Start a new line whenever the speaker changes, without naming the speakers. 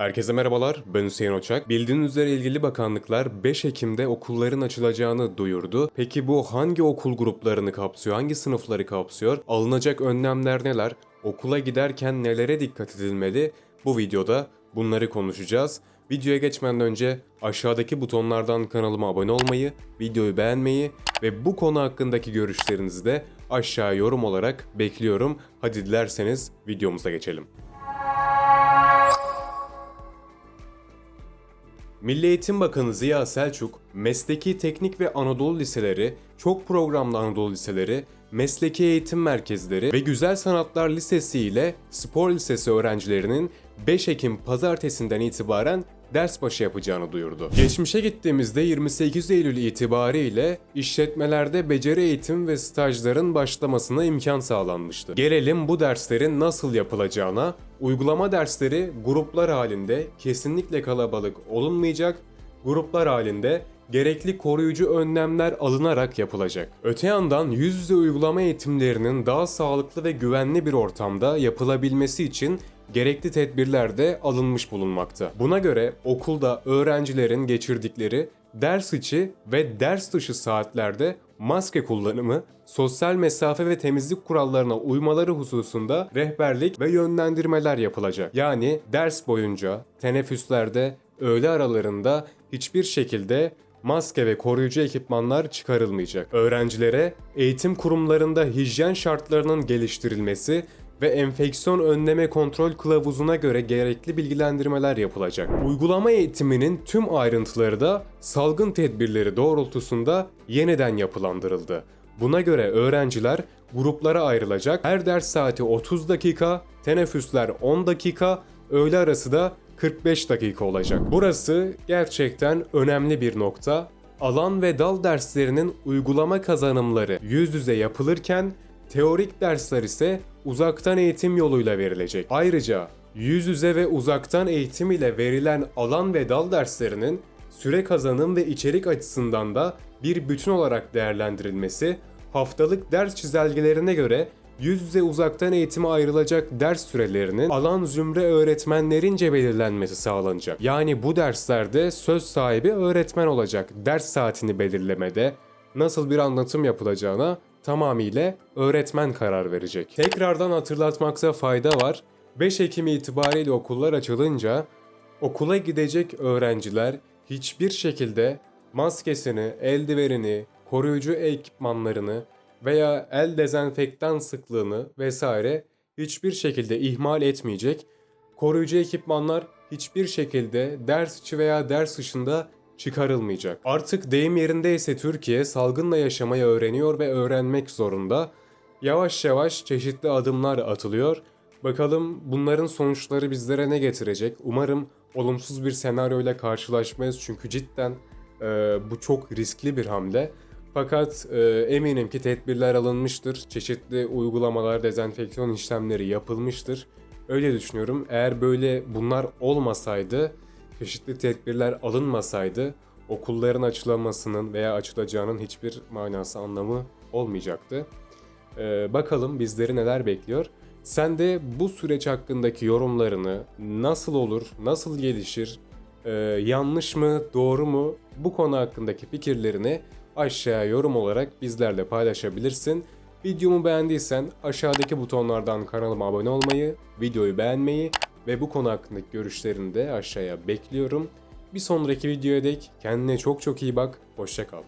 Herkese merhabalar, ben Hüseyin Oçak. Bildiğiniz üzere ilgili bakanlıklar 5 Ekim'de okulların açılacağını duyurdu. Peki bu hangi okul gruplarını kapsıyor, hangi sınıfları kapsıyor? Alınacak önlemler neler? Okula giderken nelere dikkat edilmeli? Bu videoda bunları konuşacağız. Videoya geçmeden önce aşağıdaki butonlardan kanalıma abone olmayı, videoyu beğenmeyi ve bu konu hakkındaki görüşlerinizi de aşağı yorum olarak bekliyorum. Hadi dilerseniz videomuza geçelim. Milli Eğitim Bakanı Ziya Selçuk, mesleki teknik ve Anadolu liseleri, çok programlı Anadolu liseleri, mesleki eğitim merkezleri ve Güzel Sanatlar Lisesi ile Spor Lisesi öğrencilerinin 5 Ekim pazartesinden itibaren ders başı yapacağını duyurdu. Geçmişe gittiğimizde 28 Eylül itibariyle işletmelerde beceri eğitim ve stajların başlamasına imkan sağlanmıştı. Gelelim bu derslerin nasıl yapılacağına. Uygulama dersleri gruplar halinde kesinlikle kalabalık olunmayacak, gruplar halinde gerekli koruyucu önlemler alınarak yapılacak. Öte yandan yüz yüze uygulama eğitimlerinin daha sağlıklı ve güvenli bir ortamda yapılabilmesi için gerekli tedbirler de alınmış bulunmakta. Buna göre okulda öğrencilerin geçirdikleri ders içi ve ders dışı saatlerde maske kullanımı, sosyal mesafe ve temizlik kurallarına uymaları hususunda rehberlik ve yönlendirmeler yapılacak. Yani ders boyunca, teneffüslerde, öğle aralarında hiçbir şekilde maske ve koruyucu ekipmanlar çıkarılmayacak. Öğrencilere eğitim kurumlarında hijyen şartlarının geliştirilmesi ve enfeksiyon önleme kontrol kılavuzuna göre gerekli bilgilendirmeler yapılacak. Uygulama eğitiminin tüm ayrıntıları da salgın tedbirleri doğrultusunda yeniden yapılandırıldı. Buna göre öğrenciler gruplara ayrılacak. Her ders saati 30 dakika, teneffüsler 10 dakika, öğle arası da 45 dakika olacak. Burası gerçekten önemli bir nokta. Alan ve dal derslerinin uygulama kazanımları yüz yüze yapılırken teorik dersler ise uzaktan eğitim yoluyla verilecek. Ayrıca yüz yüze ve uzaktan eğitim ile verilen alan ve dal derslerinin süre kazanım ve içerik açısından da bir bütün olarak değerlendirilmesi, haftalık ders çizelgelerine göre yüz yüze uzaktan eğitime ayrılacak ders sürelerinin alan zümre öğretmenlerince belirlenmesi sağlanacak. Yani bu derslerde söz sahibi öğretmen olacak. Ders saatini belirlemede nasıl bir anlatım yapılacağına tamamıyla öğretmen karar verecek. Tekrardan hatırlatmakta fayda var. 5 Ekim itibariyle okullar açılınca okula gidecek öğrenciler hiçbir şekilde maskesini, eldivenini, koruyucu ekipmanlarını veya el dezenfektan sıklığını vesaire hiçbir şekilde ihmal etmeyecek. Koruyucu ekipmanlar hiçbir şekilde ders içi veya ders dışında çıkarılmayacak. Artık deyim yerindeyse Türkiye salgınla yaşamayı öğreniyor ve öğrenmek zorunda. Yavaş yavaş çeşitli adımlar atılıyor. Bakalım bunların sonuçları bizlere ne getirecek? Umarım olumsuz bir senaryoyla karşılaşmayız çünkü cidden e, bu çok riskli bir hamle. Fakat e, eminim ki tedbirler alınmıştır. Çeşitli uygulamalar, dezenfeksiyon işlemleri yapılmıştır. Öyle düşünüyorum. Eğer böyle bunlar olmasaydı, çeşitli tedbirler alınmasaydı okulların açılamasının veya açılacağının hiçbir manası anlamı olmayacaktı. E, bakalım bizleri neler bekliyor. Sen de bu süreç hakkındaki yorumlarını nasıl olur, nasıl gelişir, e, yanlış mı, doğru mu bu konu hakkındaki fikirlerini aşağıya yorum olarak bizlerle paylaşabilirsin. Videomu beğendiysen aşağıdaki butonlardan kanalıma abone olmayı, videoyu beğenmeyi ve bu konu hakkındaki görüşlerini de aşağıya bekliyorum. Bir sonraki videoya dek kendine çok çok iyi bak, hoşça kal.